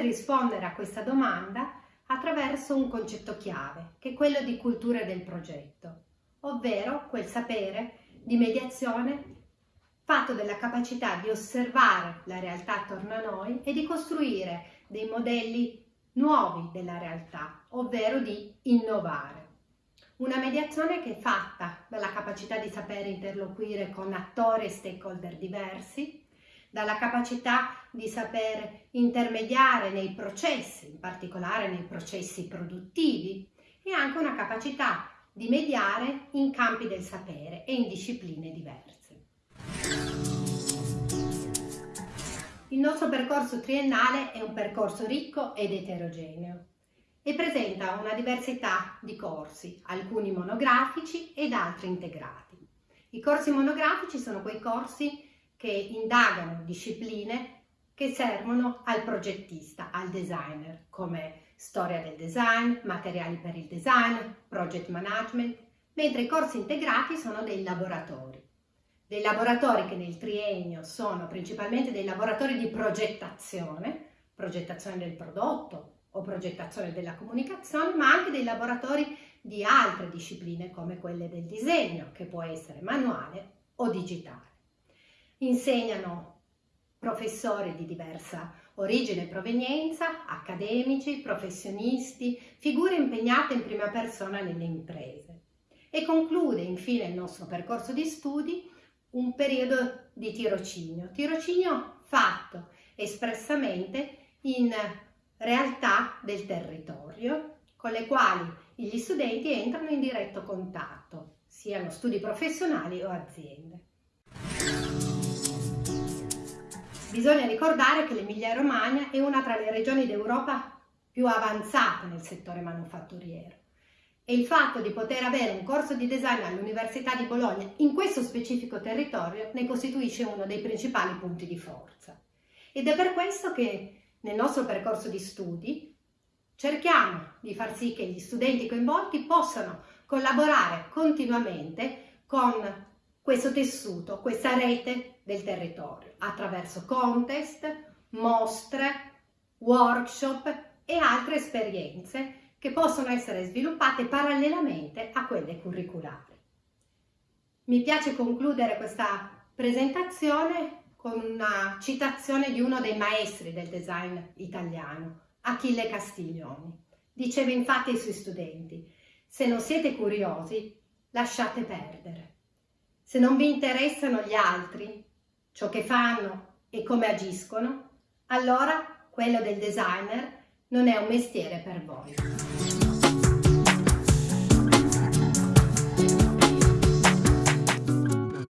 rispondere a questa domanda attraverso un concetto chiave, che è quello di cultura del progetto, ovvero quel sapere di mediazione fatto della capacità di osservare la realtà attorno a noi e di costruire dei modelli nuovi della realtà, ovvero di innovare. Una mediazione che è fatta dalla capacità di sapere interloquire con attori e stakeholder diversi, dalla capacità di saper intermediare nei processi, in particolare nei processi produttivi, e anche una capacità di mediare in campi del sapere e in discipline diverse. Il nostro percorso triennale è un percorso ricco ed eterogeneo e presenta una diversità di corsi, alcuni monografici ed altri integrati. I corsi monografici sono quei corsi che indagano discipline che servono al progettista, al designer, come storia del design, materiali per il design, project management, mentre i corsi integrati sono dei laboratori dei laboratori che nel triennio sono principalmente dei laboratori di progettazione, progettazione del prodotto o progettazione della comunicazione, ma anche dei laboratori di altre discipline come quelle del disegno, che può essere manuale o digitale. Insegnano professori di diversa origine e provenienza, accademici, professionisti, figure impegnate in prima persona nelle imprese. E conclude infine il nostro percorso di studi un periodo di tirocinio, tirocinio fatto espressamente in realtà del territorio con le quali gli studenti entrano in diretto contatto, siano studi professionali o aziende. Bisogna ricordare che l'Emilia Romagna è una tra le regioni d'Europa più avanzate nel settore manufatturiero e il fatto di poter avere un corso di design all'Università di Bologna in questo specifico territorio ne costituisce uno dei principali punti di forza. Ed è per questo che nel nostro percorso di studi cerchiamo di far sì che gli studenti coinvolti possano collaborare continuamente con questo tessuto, questa rete del territorio, attraverso contest, mostre, workshop e altre esperienze che possono essere sviluppate parallelamente a quelle curriculari. Mi piace concludere questa presentazione con una citazione di uno dei maestri del design italiano, Achille Castiglioni. Diceva infatti ai suoi studenti, se non siete curiosi, lasciate perdere. Se non vi interessano gli altri, ciò che fanno e come agiscono, allora quello del designer non è un mestiere per voi.